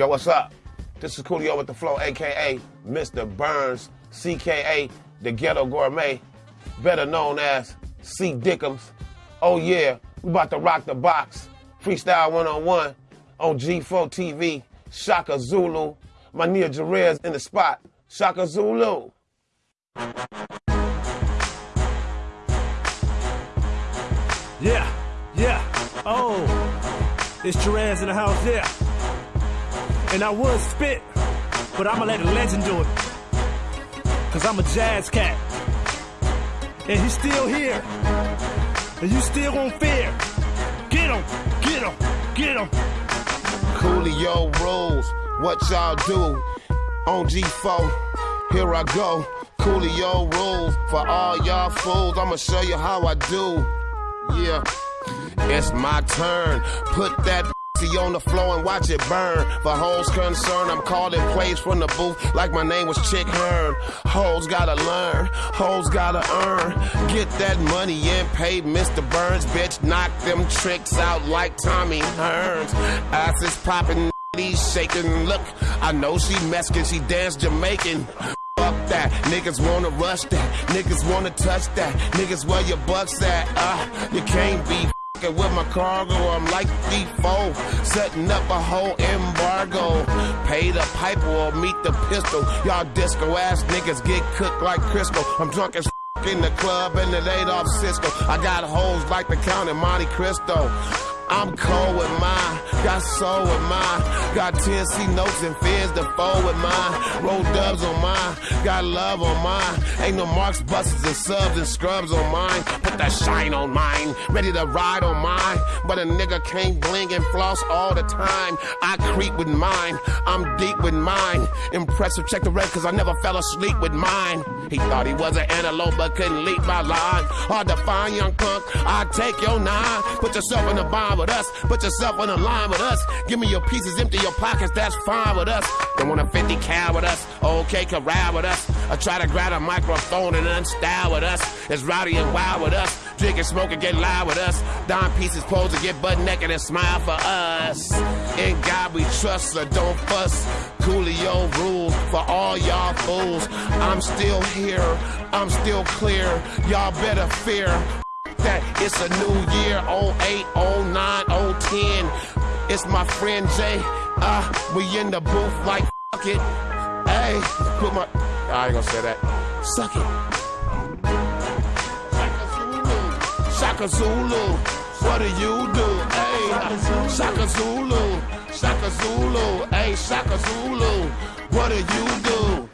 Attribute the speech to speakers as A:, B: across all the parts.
A: Yo, what's up? This is Coolio with the Flow, aka Mr. Burns, CKA, the Ghetto Gourmet, better known as C. Dickums. Oh yeah, we about to rock the box. Freestyle 101 on G4 TV. Shaka Zulu. My Nia Jerez in the spot. Shaka Zulu.
B: Yeah, yeah. Oh, it's Jerez in the house, yeah. And I would spit, but I'ma let a legend do it. Cause I'm a jazz cat. And he's still here. And you still won't fear. Get him, get him, get him.
A: Coolio rules. What y'all do? On G4, here I go. Coolio rules. For all y'all fools, I'ma show you how I do. Yeah, it's my turn. Put that on the floor and watch it burn. For hoes concerned, I'm calling plays from the booth like my name was Chick Hearn. Hoes gotta learn, hoes gotta earn. Get that money and pay Mr. Burns, bitch. Knock them tricks out like Tommy Hearns. Ass is popping, he's shaking. Look, I know she Mexican, she dance Jamaican. Fuck that, niggas wanna rush that, niggas wanna touch that, niggas where your bucks at? Ah, you can't be with my cargo. I'm like default, setting up a whole embargo. Pay the piper or meet the pistol. Y'all disco ass niggas get cooked like Crisco. I'm drunk as in the club and it ain't off Cisco. I got hoes like the Count in Monte Cristo. I'm cold with mine, got soul with mine, got 10 C notes and to fold with mine, roll dubs on mine, got love on mine, ain't no marks, buses and subs and scrubs on mine, put that shine on mine, ready to ride on mine, but a nigga can't bling and floss all the time, I creep with mine, I'm deep with mine, impressive, check the red cause I never fell asleep with mine, he thought he was an antelope but couldn't leap my line, hard to find young punk, I take your nine, put yourself in the bomb with us. Put yourself on the line with us. Give me your pieces, empty your pockets, that's fine with us. Don't want a 50 cal with us. Okay, ride with us. I try to grab a microphone and unstyle with us. It's rowdy and wild with us. Drink and smoke and get loud with us. Dime pieces pose to get butt naked and smile for us. In God we trust, so don't fuss. Coolio rules for all y'all fools. I'm still here, I'm still clear. Y'all better fear that it's a new year 08, 09, 010. It's my friend Jay. Uh, we in the booth like fuck it. Hey, put my. I ain't gonna say that. Suck it. Shaka Zulu. What do you do? Hey, Shaka Zulu. Shaka Zulu. Hey, Shaka Zulu. What do you do?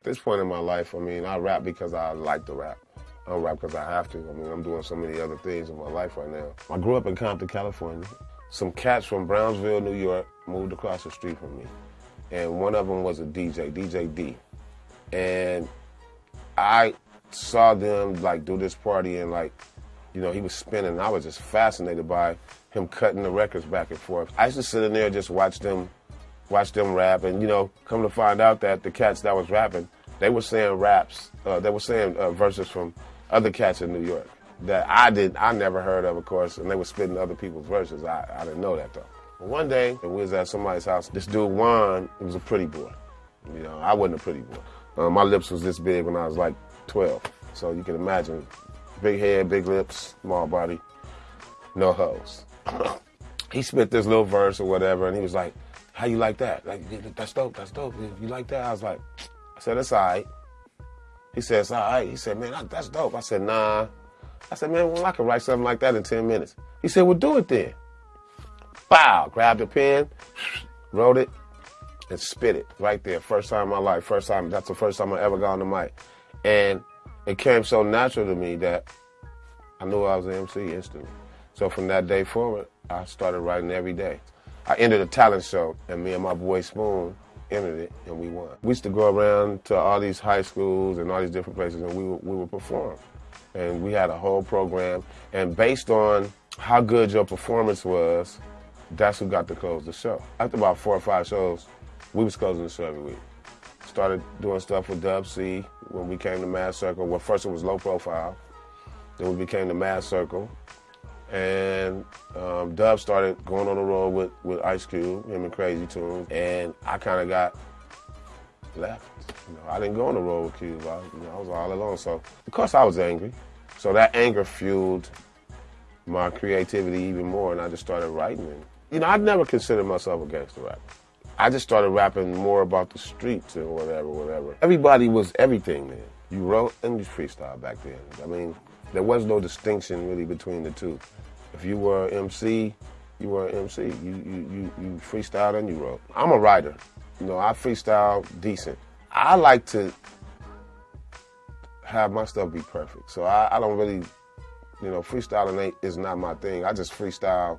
A: At this point in my life, I mean, I rap because I like to rap. I don't rap because I have to. I mean, I'm doing so many other things in my life right now. I grew up in Compton, California. Some cats from Brownsville, New York, moved across the street from me. And one of them was a DJ, DJ D. And I saw them like do this party and like, you know, he was spinning. I was just fascinated by him cutting the records back and forth. I used to sit in there and just watch them, watch them rap, and you know, come to find out that the cats that was rapping, they were saying raps, uh, they were saying uh, verses from other cats in New York that I did I never heard of, of course, and they were spitting other people's verses. I, I didn't know that though. But One day, we was at somebody's house. This dude Juan, he was a pretty boy. You know, I wasn't a pretty boy. Uh, my lips was this big when I was like 12, so you can imagine, big head, big lips, small body, no hoes. he spit this little verse or whatever, and he was like, "How you like that? Like that's dope. That's dope. You like that?" I was like, "I said that's all right." He it's all right. He said, man, that's dope. I said, nah. I said, man, well, I can write something like that in 10 minutes. He said, well, do it then. Bow, grabbed a pen, wrote it, and spit it right there. First time in my life. First time, that's the first time I ever got on the mic. And it came so natural to me that I knew I was an MC instantly. So from that day forward, I started writing every day. I entered a talent show, and me and my boy Spoon entered it, and we won. We used to go around to all these high schools and all these different places, and we would, we would perform. And we had a whole program, and based on how good your performance was, that's who got to close the show. After about four or five shows, we was closing the show every week. Started doing stuff with Dub C when we came to Maad Circle. Well, first it was low profile, then we became the Maad Circle, and um, Dub started going on the road with, with Ice Cube, him and Crazy Toones, and I kind of got left. You know, I didn't go on the road with Cube. I, you know, I was all alone. So, of course, I was angry. So that anger fueled my creativity even more, and I just started writing. And, you know, I'd never considered myself a gangster rapper. I just started rapping more about the streets and whatever, whatever. Everybody was everything then. You wrote and you freestyle back then. I mean, there was no distinction really between the two. If you were an MC, you were an MC. You, you, you, you freestyled and you wrote. I'm a writer. You know, I freestyle decent. I like to have my stuff be perfect. So I, I don't really, you know, freestyling ain't, is not my thing. I just freestyle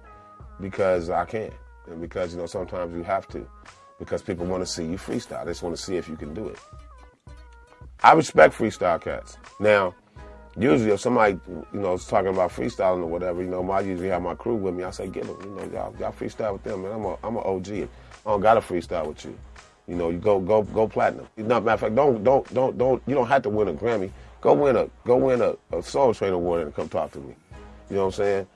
A: because I can. And because, you know, sometimes you have to. Because people want to see you freestyle. They just want to see if you can do it. I respect freestyle cats. Now, usually if somebody, you know, is talking about freestyling or whatever, you know, I usually have my crew with me. I say, get them, you know, y'all, y'all freestyle with them, man. I'm a, I'm an OG. I don't got to freestyle with you. You know, you go, go, go platinum. No, matter of fact, don't, don't, don't, don't, you don't have to win a Grammy. Go win a, go win a, a Soul Train award and come talk to me. You know what I'm saying?